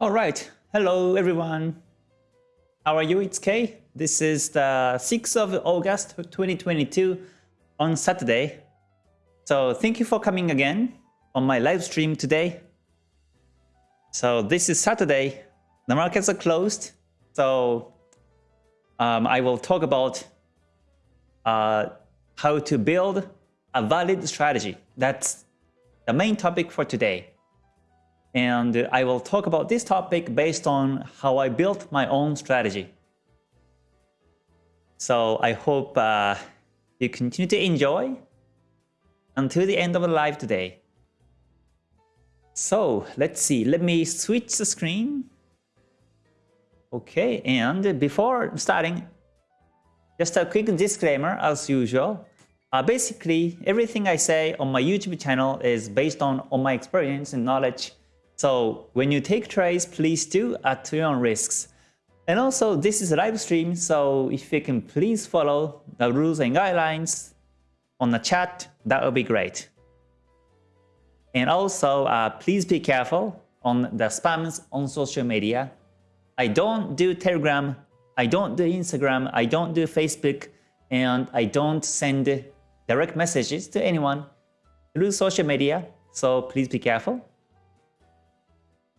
All right. Hello, everyone. How are you? It's Kay. This is the 6th of August 2022 on Saturday. So thank you for coming again on my live stream today. So this is Saturday. The markets are closed. So um, I will talk about uh, how to build a valid strategy. That's the main topic for today. And I will talk about this topic based on how I built my own strategy. So I hope uh, you continue to enjoy until the end of the live today. So let's see, let me switch the screen. Okay, and before starting, just a quick disclaimer as usual. Uh, basically, everything I say on my YouTube channel is based on, on my experience and knowledge so when you take trades, please do at your own risks. And also, this is a live stream, so if you can please follow the rules and guidelines on the chat, that would be great. And also, uh, please be careful on the spams on social media. I don't do Telegram, I don't do Instagram, I don't do Facebook, and I don't send direct messages to anyone through social media, so please be careful.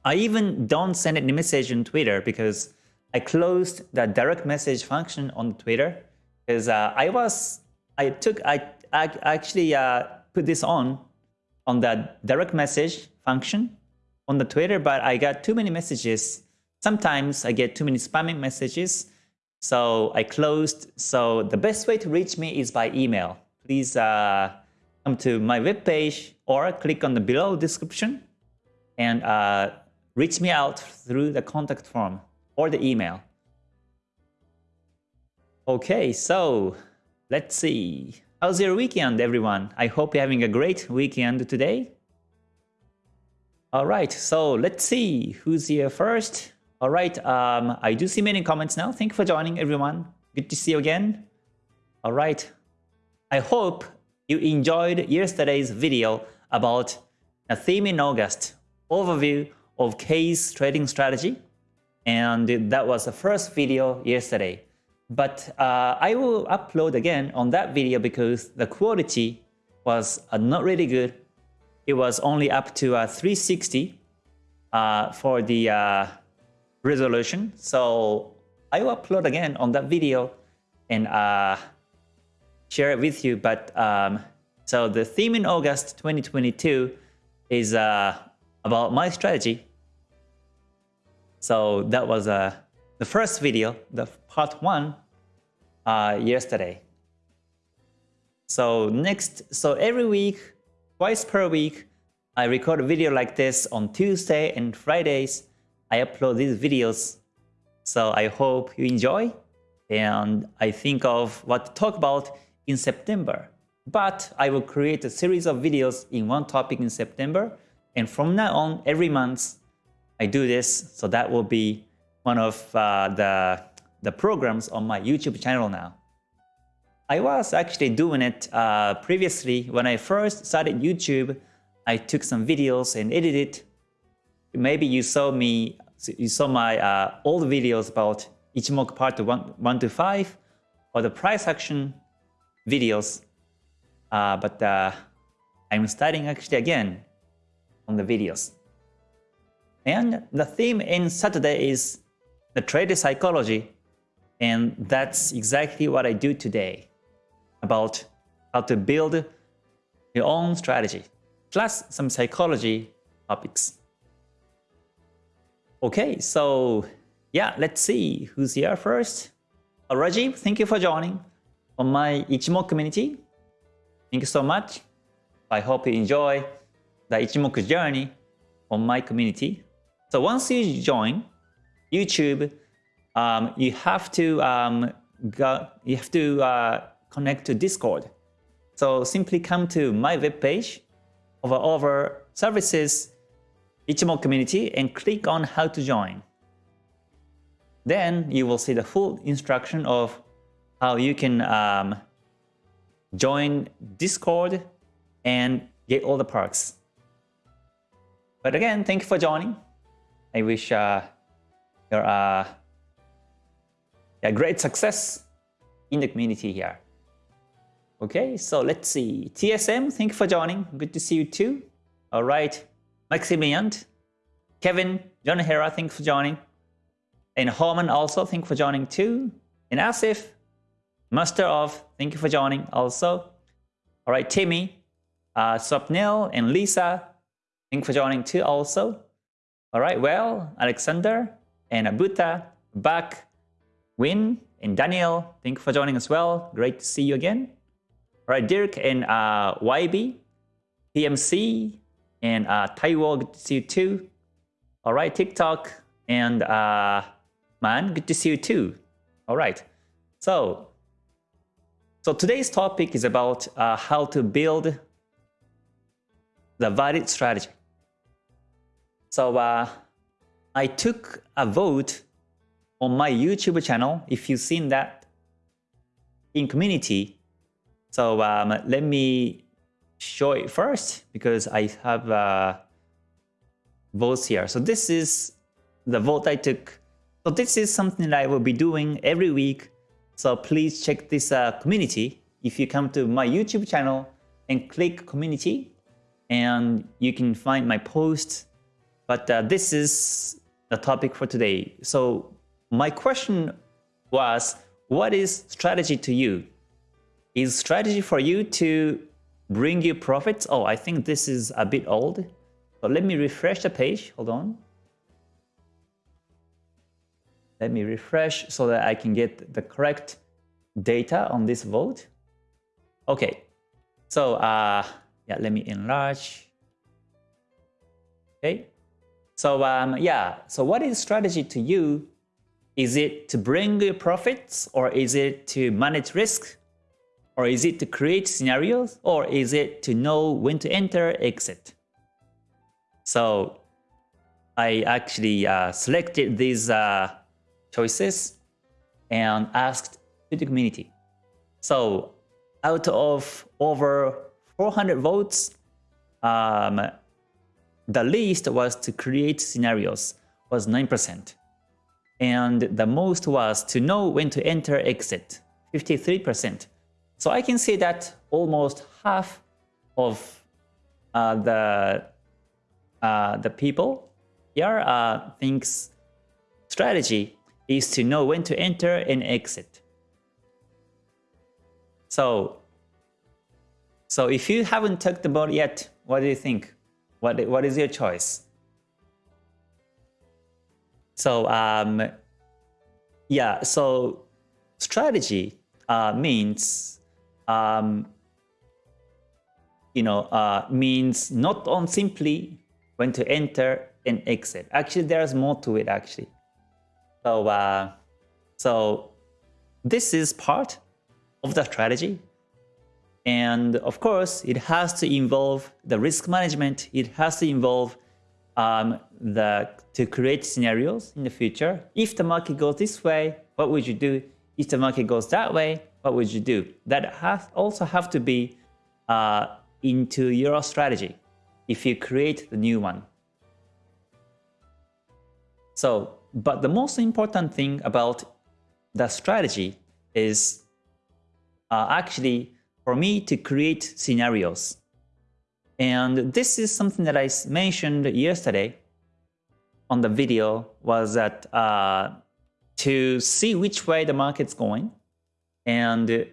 I even don't send any message on Twitter because I closed the direct message function on Twitter because uh, I was I took I, I actually uh, put this on on the direct message function on the Twitter, but I got too many messages. Sometimes I get too many spamming messages, so I closed. So the best way to reach me is by email. Please uh, come to my webpage or click on the below description and uh, reach me out through the contact form or the email. Okay, so let's see. How's your weekend, everyone? I hope you're having a great weekend today. All right, so let's see who's here first. All right, um, I do see many comments now. Thank you for joining, everyone. Good to see you again. All right, I hope you enjoyed yesterday's video about a theme in August overview of Kay's trading strategy. And that was the first video yesterday. But uh, I will upload again on that video because the quality was uh, not really good. It was only up to uh, 360 uh, for the uh, resolution. So I will upload again on that video and uh, share it with you. But um, so the theme in August 2022 is about my strategy so that was uh, the first video, the part one, uh, yesterday. So next, so every week, twice per week, I record a video like this on Tuesday and Fridays. I upload these videos. So I hope you enjoy and I think of what to talk about in September. But I will create a series of videos in one topic in September. And from now on, every month, I do this, so that will be one of uh, the, the programs on my YouTube channel now. I was actually doing it uh, previously when I first started YouTube. I took some videos and edited. Maybe you saw me, you saw my uh, old videos about Ichimoku part 1, 1 to 5 or the price action videos. Uh, but uh, I'm starting actually again on the videos. And the theme in Saturday is the trader psychology. And that's exactly what I do today about how to build your own strategy, plus some psychology topics. Okay, so yeah, let's see who's here first. Uh, Rajiv, thank you for joining on my Ichimoku community. Thank you so much. I hope you enjoy the Ichimoku journey on my community. So once you join YouTube, um, you have to um, go, you have to uh, connect to Discord. So simply come to my webpage over over services Ichimoku community and click on how to join. Then you will see the full instruction of how you can um, join Discord and get all the perks. But again, thank you for joining. I wish uh, your uh, yeah, great success in the community here. Okay, so let's see. TSM, thank you for joining. Good to see you too. All right, Maximilian, Kevin, John Hera, thank you for joining. And Holman also, thank you for joining too. And Asif, Master of, thank you for joining also. All right, Timmy, uh, Swapnil, and Lisa, thank you for joining too also. All right, well, Alexander, and Abuta, Bak, Win, and Daniel, thank you for joining as well. Great to see you again. All right, Dirk and uh, YB, PMC, and uh, Taiwo, good to see you too. All right, TikTok, and uh, Man, good to see you too. All right, so so today's topic is about uh, how to build the valid strategy. So uh, I took a vote on my YouTube channel, if you've seen that, in community. So um, let me show it first because I have uh, votes here. So this is the vote I took. So this is something that I will be doing every week. So please check this uh, community. If you come to my YouTube channel and click community, and you can find my posts. But uh, this is the topic for today. So my question was, what is strategy to you? Is strategy for you to bring you profits? Oh, I think this is a bit old. But let me refresh the page. Hold on. Let me refresh so that I can get the correct data on this vote. Okay, so uh, yeah, let me enlarge. Okay, so um, yeah, so what is strategy to you is it to bring profits or is it to manage risk? Or is it to create scenarios? Or is it to know when to enter, exit? So I actually uh, selected these uh, choices and asked to the community. So out of over 400 votes, um, the least was to create scenarios was 9% and the most was to know when to enter exit 53% so I can see that almost half of uh, the uh, the people here uh, thinks strategy is to know when to enter and exit. So so if you haven't talked about yet what do you think what what is your choice so um, yeah, so strategy uh, means um, you know uh, means not on simply when to enter and exit. Actually, there's more to it actually. So uh, so this is part of the strategy. And of course, it has to involve the risk management. It has to involve um, the, to create scenarios in the future. If the market goes this way, what would you do? If the market goes that way, what would you do? That has also have to be uh, into your strategy if you create the new one. So, but the most important thing about the strategy is uh, actually for me to create scenarios. And this is something that I mentioned yesterday on the video was that uh, to see which way the market's going and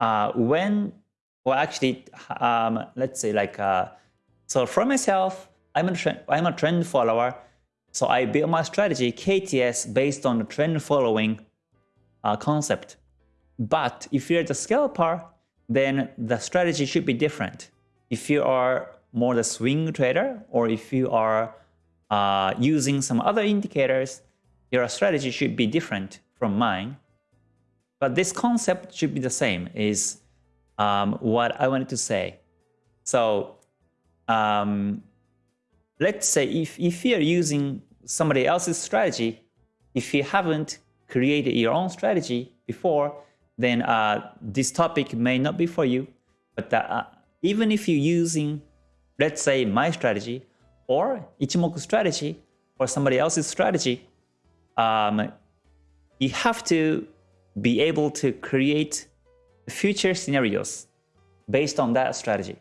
uh, when, well actually, um, let's say like, uh, so for myself, I'm a, trend, I'm a trend follower. So I build my strategy KTS based on the trend following uh, concept. But if you're the scalper, then the strategy should be different if you are more the swing trader or if you are uh, using some other indicators, your strategy should be different from mine. But this concept should be the same is um, what I wanted to say. So um, let's say if, if you're using somebody else's strategy, if you haven't created your own strategy before, then uh, this topic may not be for you. But uh, even if you're using, let's say, my strategy or Ichimoku strategy, or somebody else's strategy, um, you have to be able to create future scenarios based on that strategy.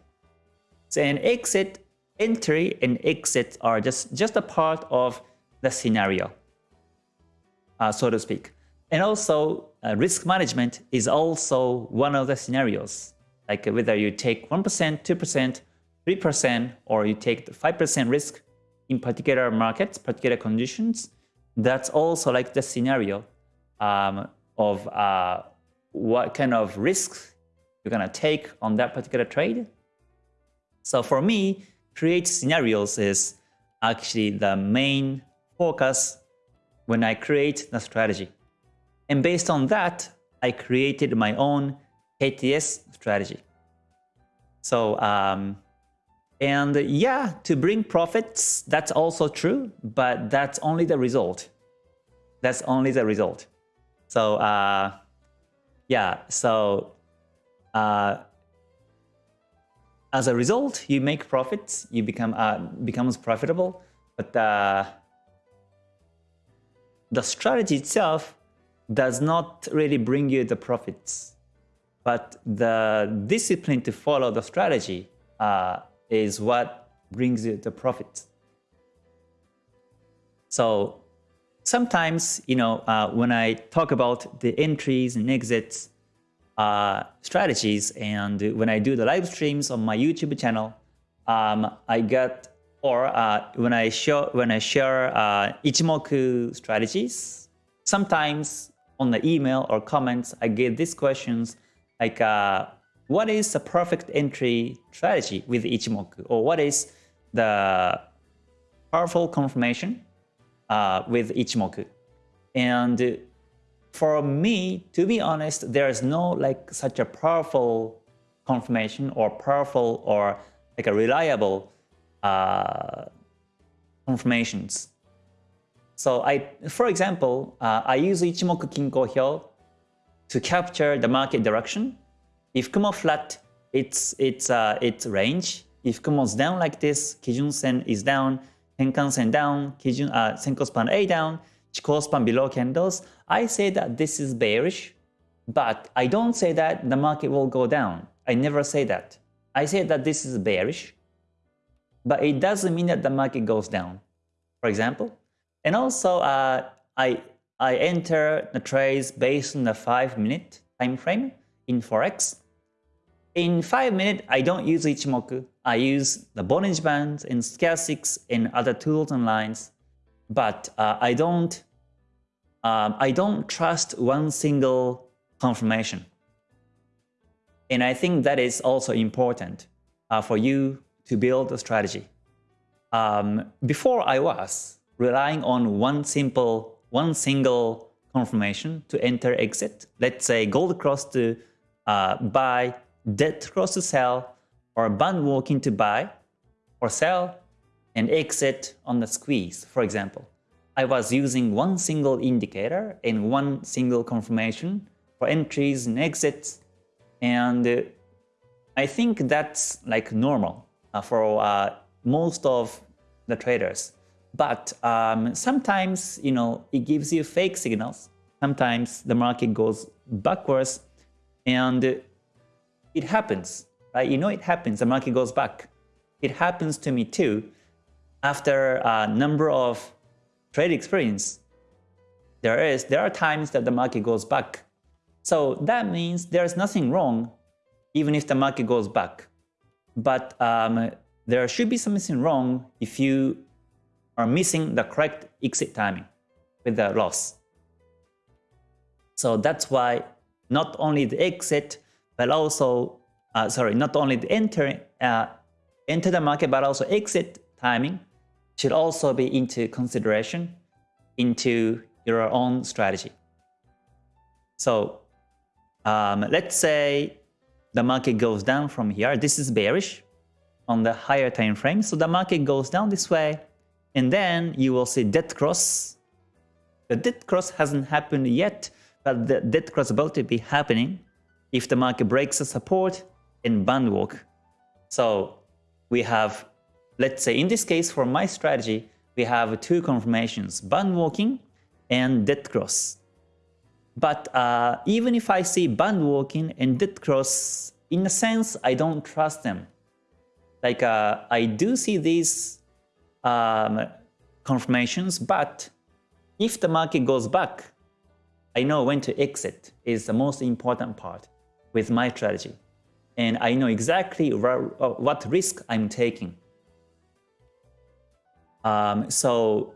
So an exit, entry and exit are just, just a part of the scenario, uh, so to speak. And also uh, risk management is also one of the scenarios, like whether you take 1%, 2%, 3%, or you take 5% risk in particular markets, particular conditions, that's also like the scenario um, of uh, what kind of risks you're gonna take on that particular trade. So for me, create scenarios is actually the main focus when I create the strategy. And based on that, I created my own KTS strategy. So, um, and yeah, to bring profits, that's also true, but that's only the result. That's only the result. So, uh, yeah, so uh, as a result, you make profits, you become uh, becomes profitable, but uh, the strategy itself does not really bring you the profits. But the discipline to follow the strategy uh, is what brings you the profits. So sometimes, you know, uh, when I talk about the entries and exits uh, strategies, and when I do the live streams on my YouTube channel, um, I get or uh, when I show when I share uh, Ichimoku strategies, sometimes on the email or comments, I get these questions like, uh, what is the perfect entry strategy with Ichimoku, or what is the powerful confirmation uh, with Ichimoku? And for me, to be honest, there is no like such a powerful confirmation or powerful or like a reliable uh, confirmations. So I, for example, uh, I use Ichimoku Kinko Hyo to capture the market direction. If Kumo flat, it's it's uh, its range. If Kumo's down like this, Kijun Sen is down, Tenkan Sen down, Kijun uh, Senko span A down, Chikou span below candles. I say that this is bearish, but I don't say that the market will go down. I never say that. I say that this is bearish, but it doesn't mean that the market goes down, for example. And also, uh, I, I enter the trades based on the 5-minute time frame in Forex. In 5 minutes, I don't use Ichimoku. I use the Bollinger Bands and Stochastics and other tools and lines. But uh, I don't um, I don't trust one single confirmation. And I think that is also important uh, for you to build a strategy. Um, before I was relying on one simple, one single confirmation to enter exit. Let's say gold cross to uh, buy, dead cross to sell, or band walking to buy or sell, and exit on the squeeze, for example. I was using one single indicator and one single confirmation for entries and exits, and I think that's like normal. Uh, for uh, most of the traders. But um, sometimes, you know, it gives you fake signals. Sometimes the market goes backwards and it happens, right? You know it happens, the market goes back. It happens to me too after a number of trade experience. There is, there are times that the market goes back. So that means there's nothing wrong even if the market goes back. But um, there should be something wrong if you are missing the correct exit timing with the loss. So that's why not only the exit, but also, uh, sorry, not only the enter, uh, enter the market, but also exit timing should also be into consideration into your own strategy. So um, let's say the market goes down from here. This is bearish on the higher time frame. So the market goes down this way, and then you will see dead cross. The dead cross hasn't happened yet, but the dead cross about to be happening if the market breaks the support and band walk. So we have, let's say in this case for my strategy, we have two confirmations, band walking and dead cross. But uh, even if I see band walking and dead cross, in a sense, I don't trust them. Like uh, I do see these um, confirmations, but if the market goes back, I know when to exit is the most important part with my strategy. And I know exactly what risk I'm taking. Um, so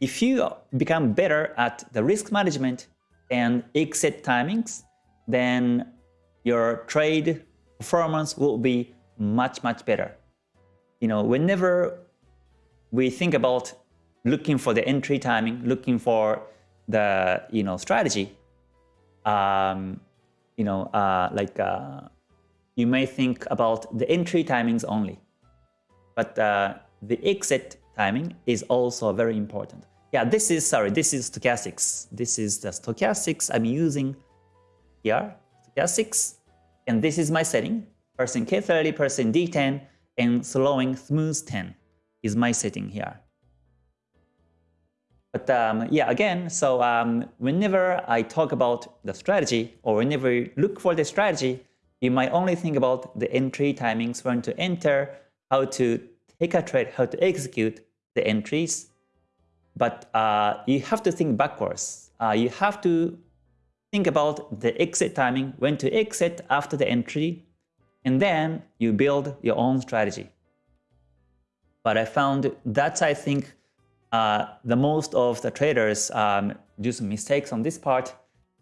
if you become better at the risk management and exit timings, then your trade performance will be much, much better. You know, whenever we think about looking for the entry timing, looking for the, you know, strategy, um, you know, uh, like uh, you may think about the entry timings only. But uh, the exit timing is also very important. Yeah, this is, sorry, this is stochastics. This is the stochastics I'm using here, stochastics. And this is my setting, percent K30, percent D10, and slowing smooth 10 is my setting here. But um, yeah, again, so um, whenever I talk about the strategy or whenever you look for the strategy, you might only think about the entry timings, when to enter, how to take a trade, how to execute the entries. But uh, you have to think backwards. Uh, you have to think about the exit timing, when to exit after the entry, and then you build your own strategy. But I found that's, I think, uh, the most of the traders um, do some mistakes on this part.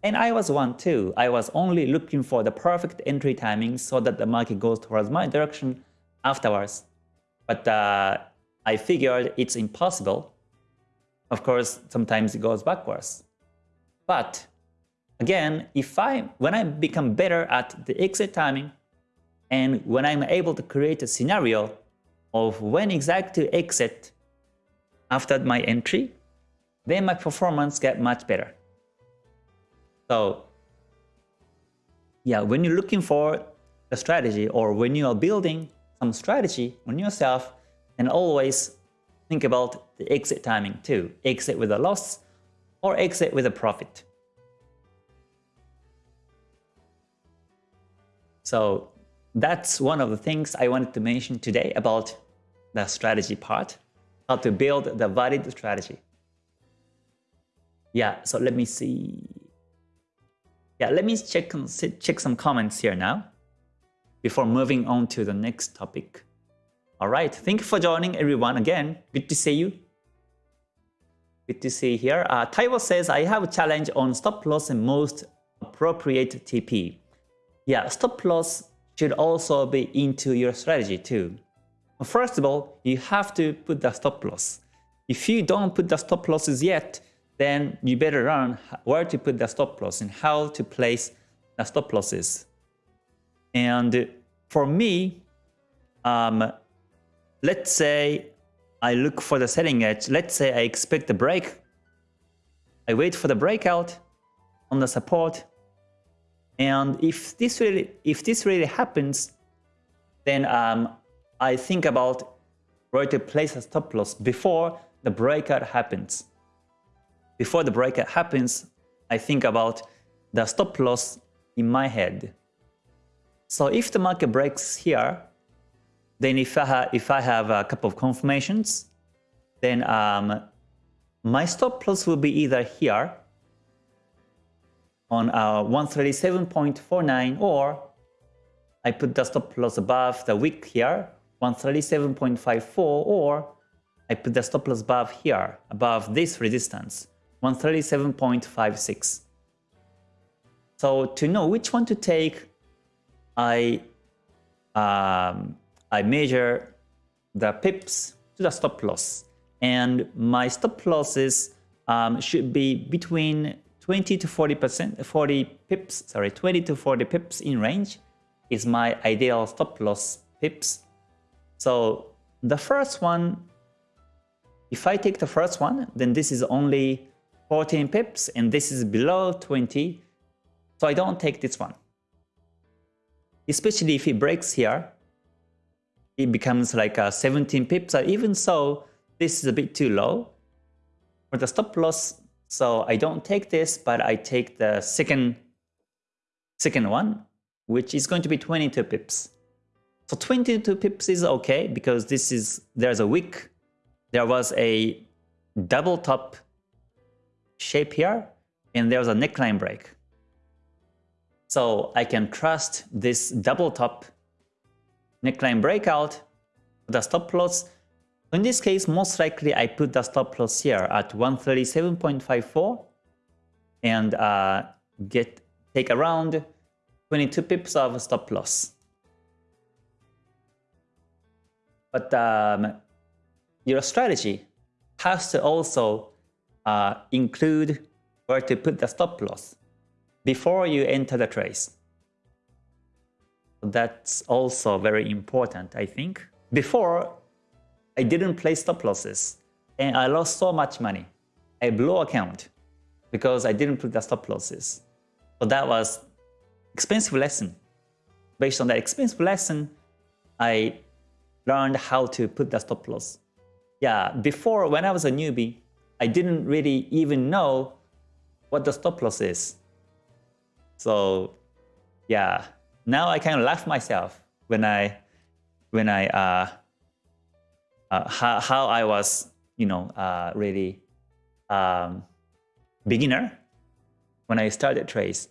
And I was one too. I was only looking for the perfect entry timing so that the market goes towards my direction afterwards. But uh, I figured it's impossible. Of course, sometimes it goes backwards. But again, if I when I become better at the exit timing and when I'm able to create a scenario of when exactly to exit after my entry, then my performance get much better. So yeah, when you're looking for a strategy or when you are building some strategy on yourself, and always think about the exit timing too. Exit with a loss or exit with a profit. So that's one of the things I wanted to mention today about the strategy part how to build the valid strategy. Yeah, so let me see. Yeah, let me check, check some comments here now before moving on to the next topic. All right, thank you for joining everyone again. Good to see you. Good to see you here. Uh, Taiwo says, I have a challenge on stop loss and most appropriate TP. Yeah, stop loss should also be into your strategy too. First of all, you have to put the stop loss. If you don't put the stop losses yet, then you better learn where to put the stop loss and how to place the stop losses. And for me, um, let's say I look for the selling edge. Let's say I expect the break. I wait for the breakout on the support. And if this really, if this really happens, then um, I think about where to place a stop loss before the breakout happens. Before the breakout happens, I think about the stop loss in my head. So if the market breaks here, then if I, have, if I have a couple of confirmations, then um, my stop loss will be either here on uh, 137.49 or I put the stop loss above the wick here 137.54 or I put the stop loss above here, above this resistance, 137.56. So to know which one to take, I um, I measure the pips to the stop loss, and my stop losses um, should be between 20 to 40 percent, 40 pips, sorry, 20 to 40 pips in range is my ideal stop loss pips so the first one, if I take the first one, then this is only 14 pips and this is below 20. So I don't take this one. Especially if it breaks here, it becomes like a 17 pips. Or even so, this is a bit too low for the stop loss. So I don't take this, but I take the second, second one, which is going to be 22 pips. So 22 pips is okay because this is, there's a wick. There was a double top shape here and there's a neckline break. So I can trust this double top neckline breakout, the stop loss. In this case, most likely I put the stop loss here at 137.54 and uh, get take around 22 pips of stop loss. But um, your strategy has to also uh, include where to put the stop loss before you enter the trace. That's also very important, I think. Before, I didn't place stop losses and I lost so much money. I blew account because I didn't put the stop losses. So that was expensive lesson. Based on that expensive lesson, I learned how to put the stop loss. Yeah, before when I was a newbie, I didn't really even know what the stop loss is. So yeah, now I kind of laugh myself when I when I uh, uh, how, how I was you know uh, really um, beginner when I started trades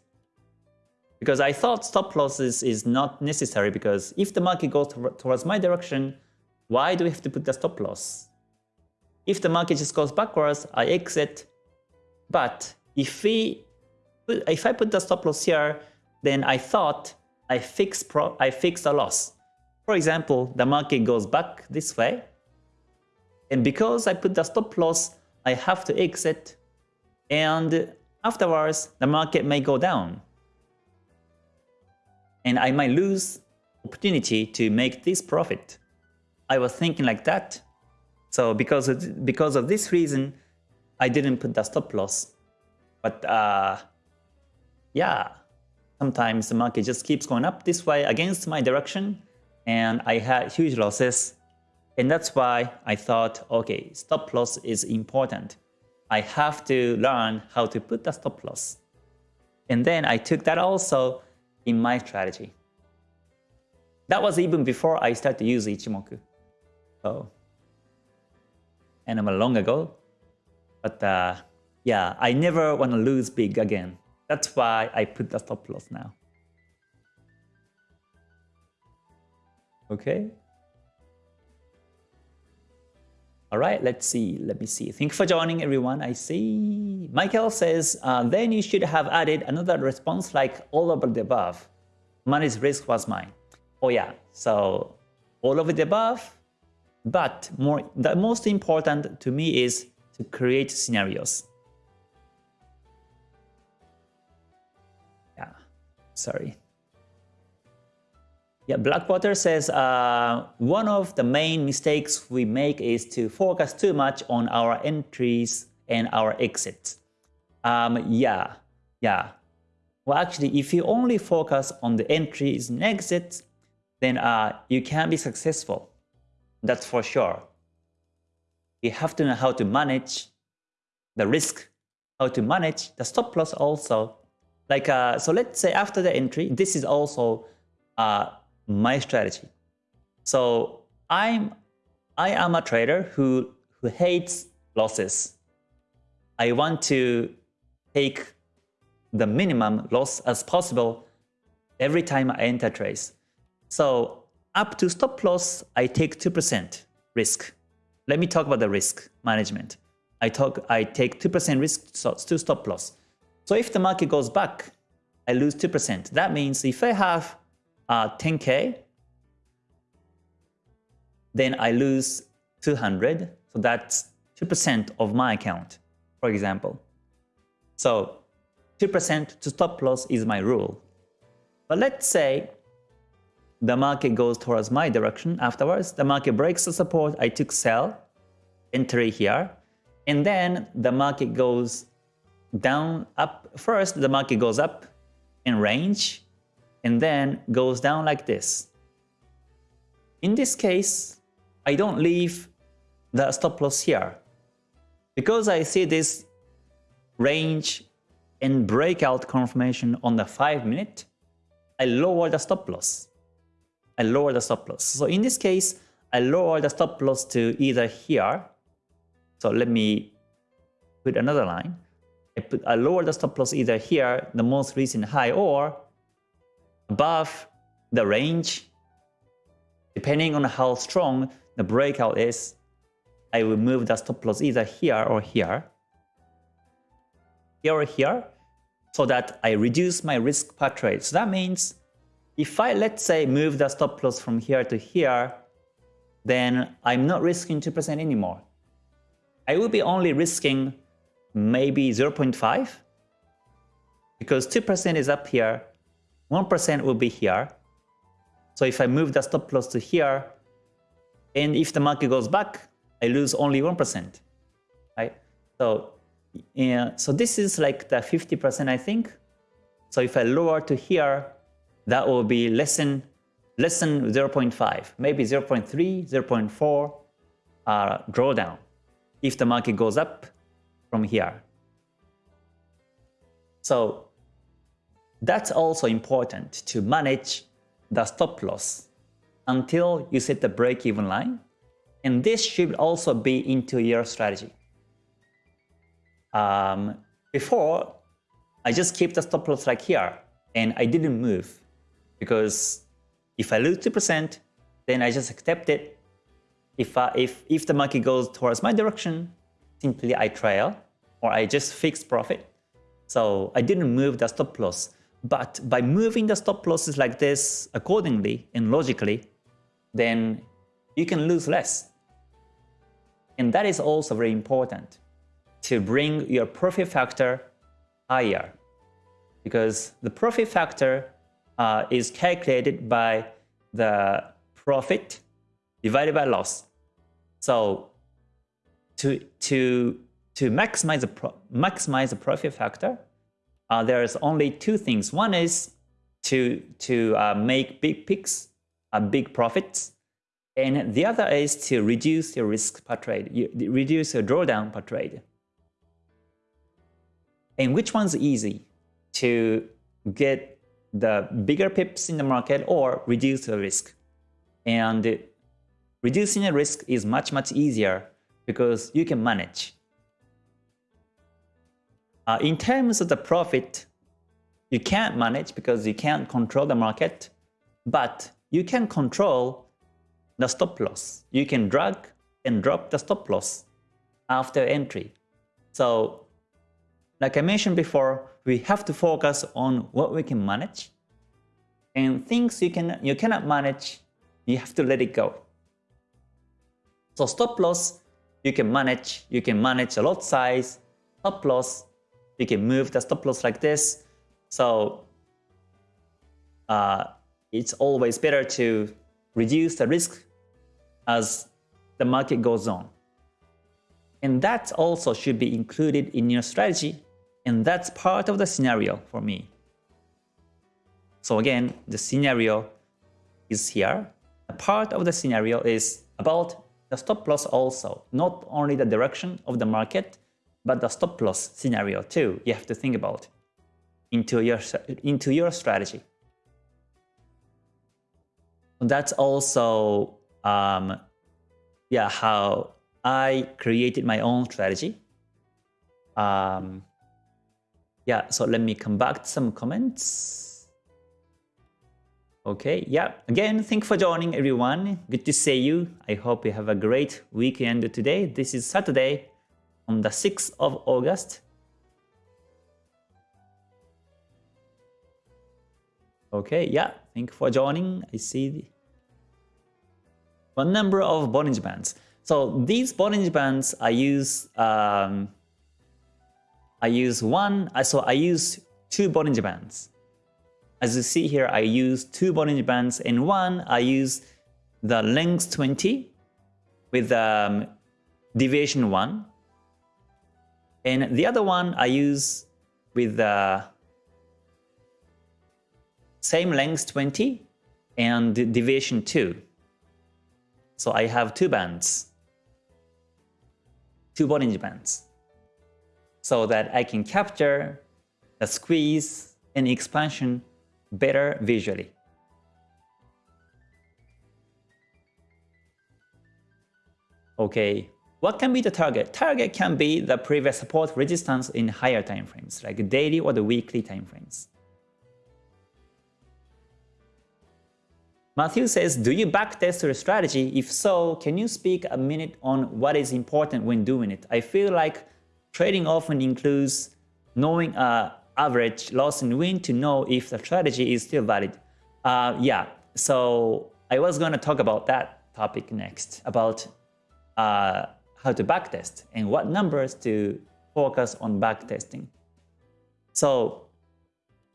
because I thought stop losses is not necessary because if the market goes towards my direction, why do we have to put the stop loss? If the market just goes backwards, I exit. But if we if I put the stop loss here, then I thought I fix pro I fix the loss. For example, the market goes back this way. And because I put the stop loss, I have to exit. And afterwards, the market may go down. And I might lose opportunity to make this profit. I was thinking like that. So because of, because of this reason, I didn't put the stop loss. But uh, yeah, sometimes the market just keeps going up this way against my direction and I had huge losses. And that's why I thought, okay, stop loss is important. I have to learn how to put the stop loss. And then I took that also in my strategy. That was even before I started to use Ichimoku. So, and I'm a long ago. But uh, yeah, I never want to lose big again. That's why I put the stop loss now. Okay. All right, let's see. Let me see. Thank you for joining, everyone. I see. Michael says, uh, then you should have added another response like all over the above. Money's risk was mine. Oh yeah, so all over the above, but more the most important to me is to create scenarios. Yeah, sorry. Yeah, Blackwater says uh, one of the main mistakes we make is to focus too much on our entries and our exits. Um, yeah, yeah. Well, actually, if you only focus on the entries and exits, then uh, you can be successful. That's for sure. You have to know how to manage the risk, how to manage the stop loss also, like, uh, so let's say after the entry, this is also uh, my strategy. So I'm, I am a trader who, who hates losses. I want to take the minimum loss as possible every time I enter trades. So up to stop loss, I take 2% risk. Let me talk about the risk management. I talk, I take 2% risk to stop loss. So if the market goes back, I lose 2%. That means if I have uh, 10k, then I lose 200. So that's 2% of my account, for example. So 2% to stop loss is my rule. But let's say the market goes towards my direction afterwards. The market breaks the support. I took sell, entry here. And then the market goes down, up. First, the market goes up in range and then goes down like this. In this case, I don't leave the stop loss here. Because I see this range and breakout confirmation on the 5 minute, I lower the stop loss. I lower the stop loss. So in this case, I lower the stop loss to either here. So let me put another line. I, put, I lower the stop loss either here, the most recent high, or above the range. Depending on how strong the breakout is, I will move the stop loss either here or here. Here or here, so that I reduce my risk per trade. So that means if I, let's say, move the stop loss from here to here, then I'm not risking 2% anymore. I will be only risking maybe 0.5 because 2% is up here, 1% will be here. So if I move the stop loss to here, and if the market goes back, I lose only 1%. Right? So, yeah, so this is like the 50% I think. So if I lower to here, that will be less than less than 0.5, maybe 0.3, 0.4 uh, drawdown if the market goes up from here. So that's also important to manage the stop loss until you set the break-even line. And this should also be into your strategy. Um, before, I just keep the stop loss like here and I didn't move because if I lose 2%, then I just accept it. If, I, if, if the market goes towards my direction, simply I trail or I just fix profit. So I didn't move the stop loss. But by moving the stop losses like this accordingly and logically, then you can lose less. And that is also very important to bring your profit factor higher. Because the profit factor uh, is calculated by the profit divided by loss. So to to to maximize the maximize the profit factor, uh, there is only two things. One is to to uh, make big picks, uh, big profits, and the other is to reduce your risk per trade, you, reduce your drawdown per trade. And which one's easy to get the bigger pips in the market or reduce the risk. And reducing the risk is much, much easier because you can manage. Uh, in terms of the profit, you can't manage because you can't control the market, but you can control the stop loss. You can drag and drop the stop loss after entry. So like I mentioned before, we have to focus on what we can manage. And things you, can, you cannot manage, you have to let it go. So stop loss, you can manage. You can manage a lot size, stop loss. You can move the stop loss like this. So uh, it's always better to reduce the risk as the market goes on. And that also should be included in your strategy and that's part of the scenario for me. So again, the scenario is here. A part of the scenario is about the stop loss also, not only the direction of the market, but the stop loss scenario too. You have to think about into your into your strategy. That's also um, yeah how I created my own strategy. Um, yeah, so let me come back to some comments. Okay, yeah, again, thank for joining everyone. Good to see you. I hope you have a great weekend today. This is Saturday on the 6th of August. Okay, yeah, thank you for joining. I see the one number of Bollinger Bands. So these Bollinger Bands I use um, I use one, I so I use two Bollinger Bands. As you see here, I use two Bollinger Bands. In one, I use the length 20 with um, deviation 1. And the other one I use with the same length 20 and deviation 2. So I have two bands. two Bollinger Bands so that I can capture the squeeze and expansion better visually. Okay, what can be the target? Target can be the previous support resistance in higher time frames, like daily or the weekly time frames. Matthew says, do you backtest your strategy? If so, can you speak a minute on what is important when doing it? I feel like trading often includes knowing uh, average loss and win to know if the strategy is still valid. Uh, yeah, so I was going to talk about that topic next, about uh, how to backtest and what numbers to focus on backtesting. So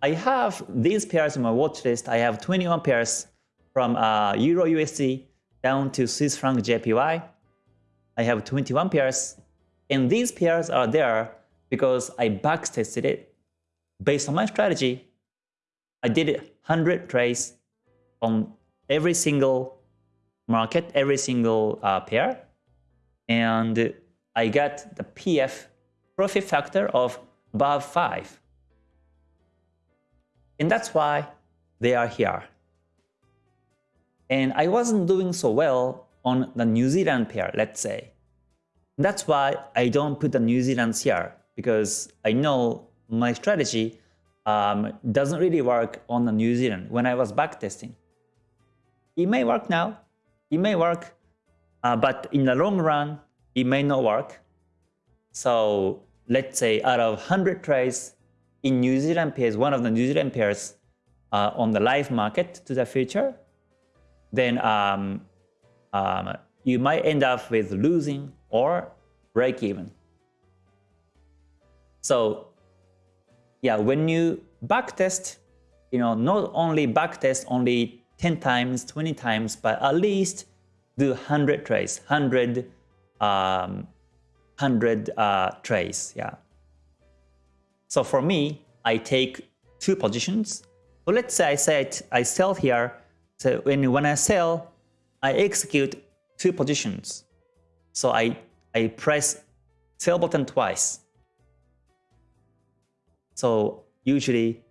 I have these pairs in my watch list. I have 21 pairs from uh, Euro USD down to Swiss franc JPY. I have 21 pairs and these pairs are there because I backtested it. Based on my strategy, I did 100 trades on every single market, every single uh, pair and I got the PF profit factor of above 5. And that's why they are here. And I wasn't doing so well on the New Zealand pair, let's say. That's why I don't put the New Zealands here, because I know my strategy um, doesn't really work on the New Zealand when I was backtesting. It may work now, it may work uh, but in the long run, it may not work. So let's say out of 100 trades in New Zealand pairs, one of the New Zealand pairs uh, on the live market to the future, then um, um, you might end up with losing or break even. So yeah, when you backtest, you know, not only backtest only 10 times, 20 times, but at least do 100 trades, 100, um, 100 uh, trades, yeah. So for me, I take two positions. So let's say I said I sell here. So when, when I sell, I execute two positions. So I, I press sell button twice. So usually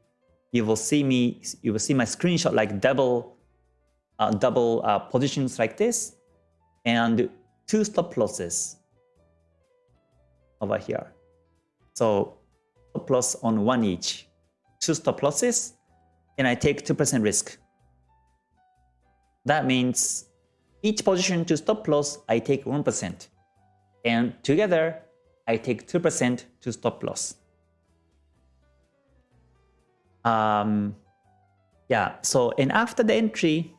you will see me, you will see my screenshot like double uh, double uh, positions like this and two stop losses over here. So stop loss on one each, two stop losses, and I take 2% risk. That means each position to stop loss, I take 1%. And together, I take 2% to stop loss. Um, yeah, so and after the entry,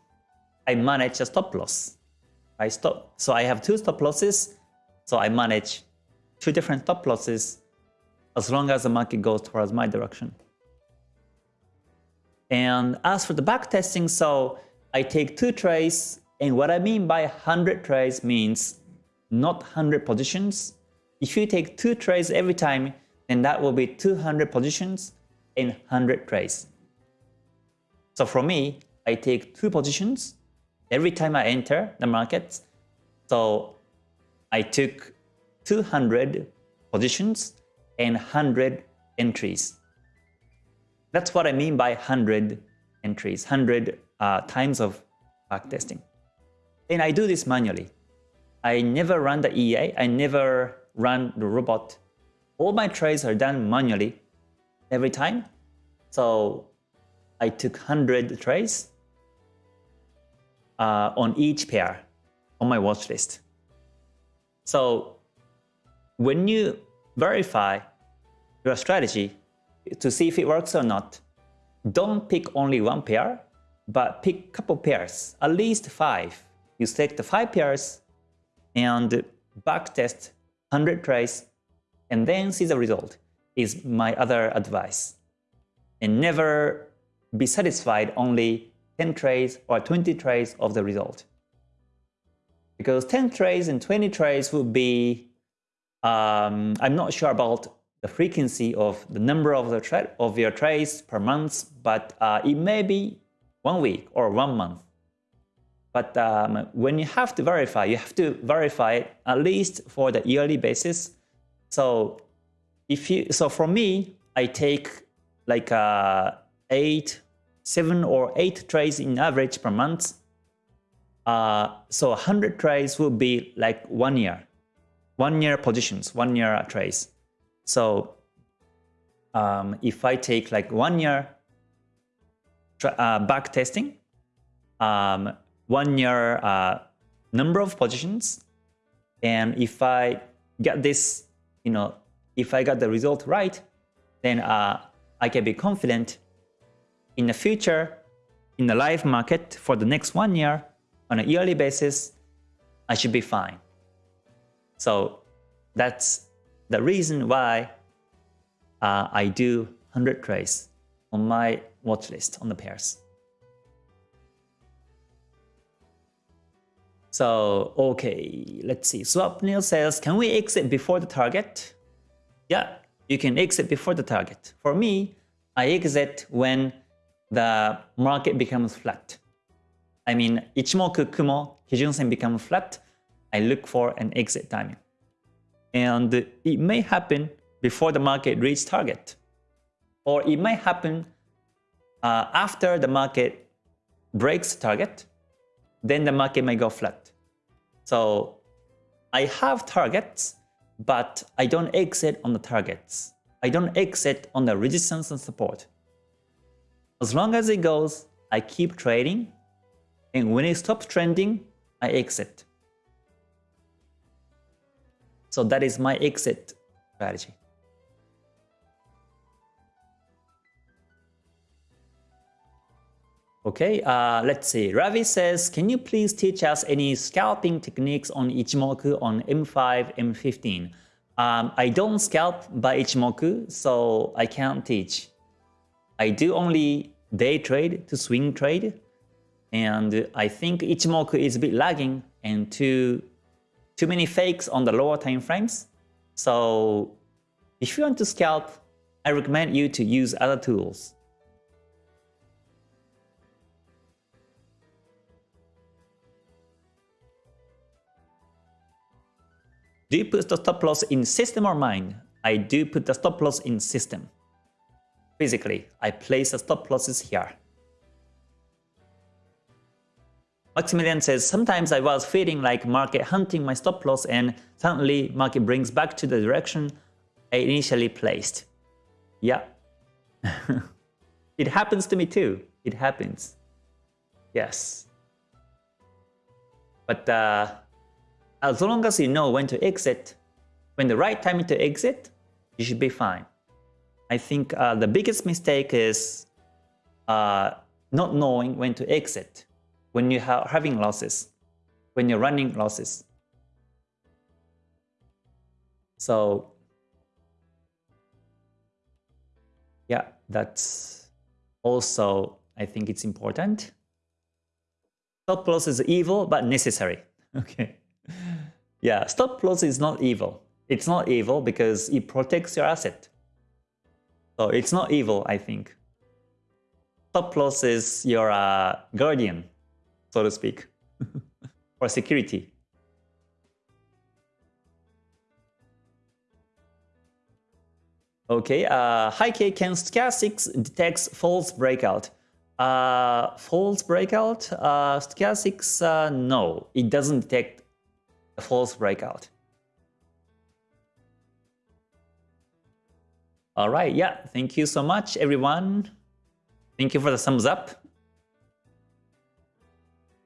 I manage a stop loss. I stop. So I have two stop losses. So I manage two different stop losses as long as the market goes towards my direction. And as for the back testing, so I take two trades. And what I mean by 100 trades means not 100 positions. If you take two trades every time, then that will be 200 positions in 100 trades. So for me, I take two positions every time I enter the market. So I took 200 positions and 100 entries. That's what I mean by 100 entries, 100 uh, times of backtesting. And I do this manually. I never run the EA, I never run the robot. All my trades are done manually every time. So I took 100 trades uh, on each pair on my watch list. So when you verify your strategy to see if it works or not, don't pick only one pair, but pick couple pairs, at least five. You select the five pairs and backtest 100 trades and then see the result is my other advice. And never be satisfied only 10 trades or 20 trades of the result. Because 10 trades and 20 trades would be, um, I'm not sure about the frequency of the number of, the of your trades per month, but uh, it may be one week or one month. But um, when you have to verify, you have to verify it at least for the yearly basis. So if you, so for me, I take like uh, eight, seven or eight trades in average per month. Uh, so 100 trades will be like one year, one year positions, one year trades. So um, if I take like one year uh, back testing, um, one year uh, number of positions. And if I get this, you know, if I got the result right, then uh, I can be confident in the future, in the live market for the next one year, on a yearly basis, I should be fine. So that's the reason why uh, I do 100 trades on my watch list on the pairs. So, okay, let's see. Swapnil says, can we exit before the target? Yeah, you can exit before the target. For me, I exit when the market becomes flat. I mean, Ichimoku Kumo, Kijun-sen becomes flat, I look for an exit timing. And it may happen before the market reaches target. Or it may happen uh, after the market breaks target, then the market may go flat. So I have targets, but I don't exit on the targets. I don't exit on the resistance and support. As long as it goes, I keep trading, and when it stops trending, I exit. So that is my exit strategy. Okay, uh, let's see. Ravi says, can you please teach us any scalping techniques on Ichimoku on M5, M15? Um, I don't scalp by Ichimoku, so I can't teach. I do only day trade to swing trade, and I think Ichimoku is a bit lagging and too, too many fakes on the lower time frames. So if you want to scalp, I recommend you to use other tools. Do you put the stop loss in system or mind? I do put the stop loss in system. Physically, I place the stop losses here. Maximilian says, sometimes I was feeling like market hunting my stop loss and suddenly market brings back to the direction I initially placed. Yeah. it happens to me too. It happens. Yes. But uh, as long as you know when to exit, when the right time to exit, you should be fine. I think uh, the biggest mistake is uh, not knowing when to exit when you are having losses, when you're running losses. So yeah, that's also, I think it's important. Stop loss is evil, but necessary. Okay. Yeah, stop loss is not evil. It's not evil because it protects your asset. So it's not evil, I think. Stop loss is your uh, guardian, so to speak, for security. Okay, uh, Kay can stochastics detects false breakout? Uh, false breakout? Uh, stochastics, uh, no, it doesn't detect a false breakout. All right, yeah, thank you so much, everyone. Thank you for the thumbs up.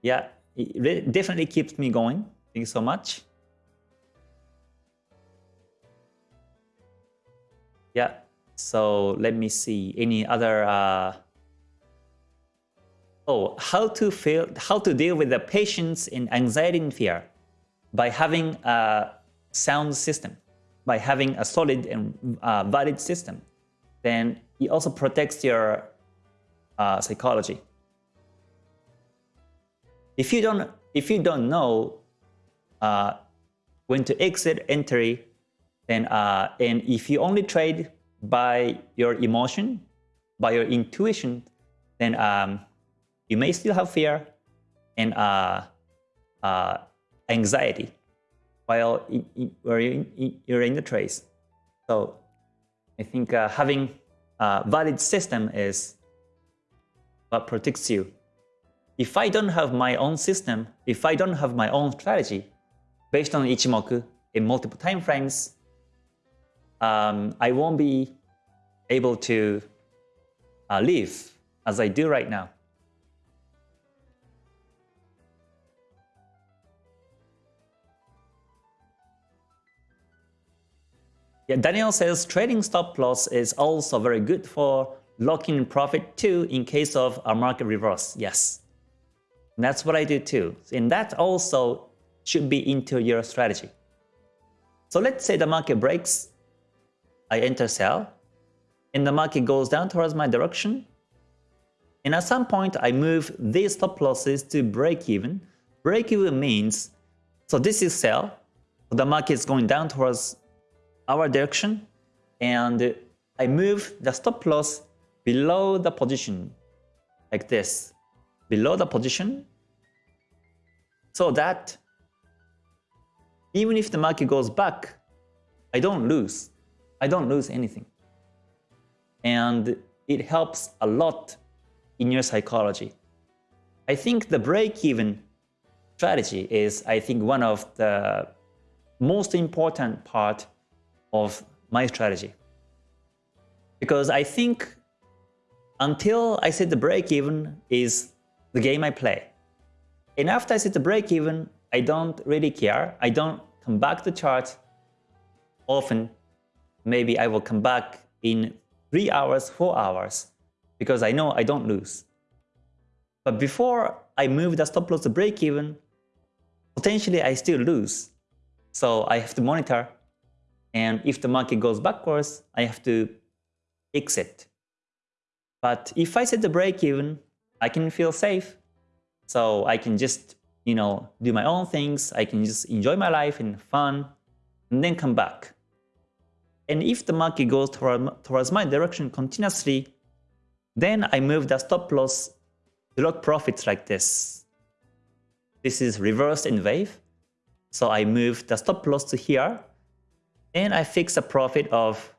Yeah, it definitely keeps me going. Thank you so much. Yeah, so let me see any other. Uh... Oh, how to feel, how to deal with the patience in anxiety and fear by having a sound system, by having a solid and uh, valid system, then it also protects your uh, psychology. If you don't, if you don't know uh, when to exit entry, then uh, and if you only trade by your emotion, by your intuition, then um, you may still have fear, and uh, uh, anxiety while you're in the trades. So I think uh, having a valid system is what protects you. If I don't have my own system, if I don't have my own strategy based on Ichimoku in multiple time frames, um, I won't be able to uh, live as I do right now. Yeah, Daniel says trading stop loss is also very good for locking in profit too in case of a market reverse. Yes, and that's what I do too. And that also should be into your strategy. So let's say the market breaks, I enter sell, and the market goes down towards my direction. And at some point, I move these stop losses to break even. Break even means, so this is sell, the market is going down towards our direction and I move the stop loss below the position like this, below the position so that even if the market goes back, I don't lose. I don't lose anything. And it helps a lot in your psychology. I think the break-even strategy is, I think, one of the most important part of my strategy. Because I think until I set the break even is the game I play. And after I set the break even, I don't really care. I don't come back to chart often. Maybe I will come back in 3 hours, 4 hours, because I know I don't lose. But before I move the stop loss to break even, potentially I still lose. So I have to monitor and if the market goes backwards, I have to exit. But if I set the break even, I can feel safe. So I can just, you know, do my own things. I can just enjoy my life and fun and then come back. And if the market goes toward, towards my direction continuously, then I move the stop loss to lock profits like this. This is reversed in wave. So I move the stop loss to here and I fix a profit of,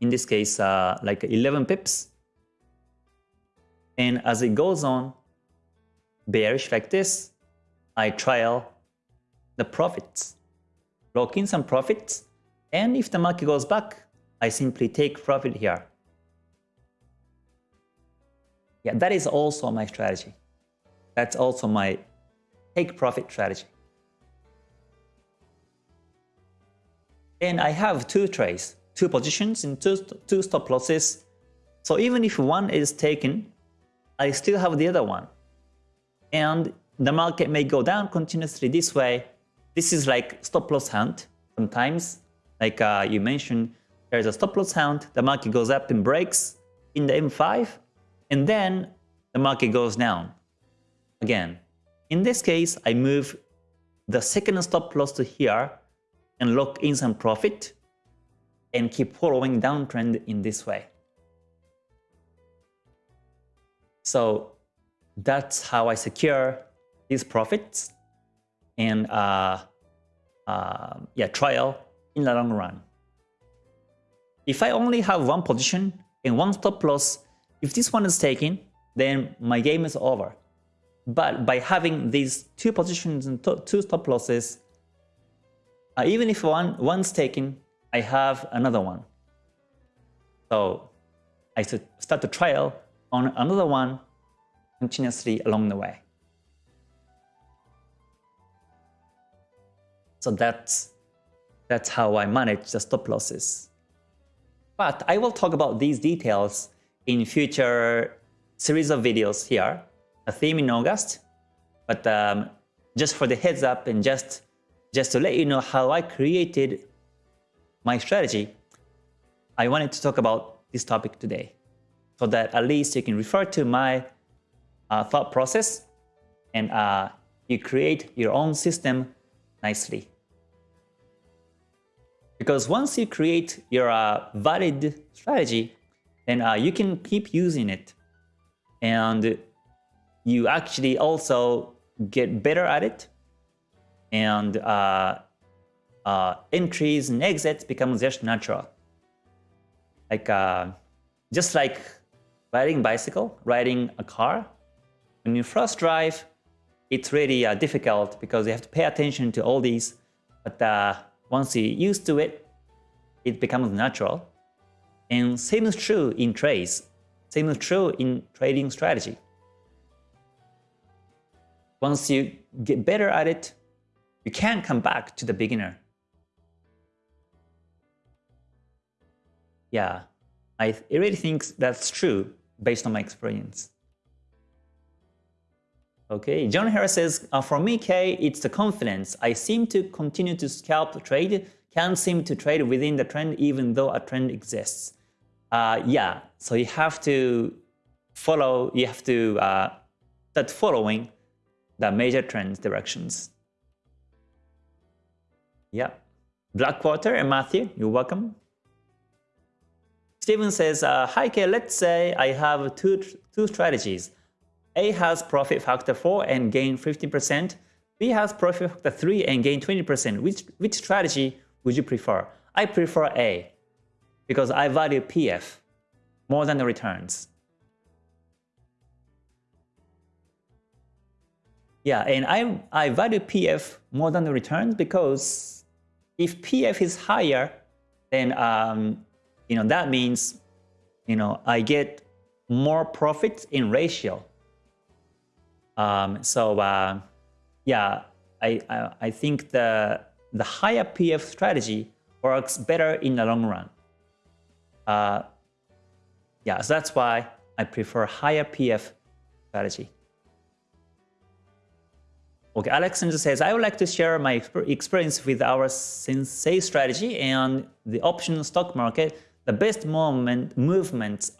in this case, uh, like 11 pips. And as it goes on, bearish like this, I trial the profits, lock in some profits, and if the market goes back, I simply take profit here. Yeah, that is also my strategy. That's also my take profit strategy. And I have two trades, two positions and two, two stop losses. So even if one is taken, I still have the other one. And the market may go down continuously this way. This is like stop loss hunt sometimes. Like uh, you mentioned, there's a stop loss hunt, the market goes up and breaks in the M5, and then the market goes down again. In this case, I move the second stop loss to here and lock in some profit and keep following downtrend in this way. So that's how I secure these profits and uh, uh, yeah, trial in the long run. If I only have one position and one stop loss, if this one is taken, then my game is over. But by having these two positions and two stop losses, uh, even if one one's taken, I have another one. So I start the trial on another one continuously along the way. So that's that's how I manage the stop losses. But I will talk about these details in future series of videos here, a theme in August. But um, just for the heads up and just just to let you know how I created my strategy, I wanted to talk about this topic today so that at least you can refer to my uh, thought process and uh, you create your own system nicely. Because once you create your uh, valid strategy, then uh, you can keep using it. And you actually also get better at it, and uh, uh, entries and exits become just natural. Like uh, just like riding bicycle, riding a car. When you first drive, it's really uh, difficult because you have to pay attention to all these. But uh, once you're used to it, it becomes natural. And same is true in trades. Same is true in trading strategy. Once you get better at it, you can't come back to the beginner. Yeah, I really think that's true based on my experience. Okay, John Harris says, uh, for me, Kay, it's the confidence. I seem to continue to scalp trade, can't seem to trade within the trend even though a trend exists. Uh, yeah, so you have to follow, you have to uh, start following the major trend directions. Yeah. Blackwater and Matthew, you're welcome. Steven says, uh, hi Kay, let's say I have two, two strategies. A has profit factor 4 and gain 15%. B has profit factor 3 and gain 20%. Which, which strategy would you prefer? I prefer A because I value PF more than the returns. Yeah, and I, I value PF more than the returns because if PF is higher, then um, you know, that means, you know, I get more profits in ratio. Um, so uh, yeah, I, I, I think the the higher PF strategy works better in the long run. Uh, yeah, so that's why I prefer higher PF strategy. Okay, Alexander says, I would like to share my experience with our Sensei strategy and the option stock market the best moment movements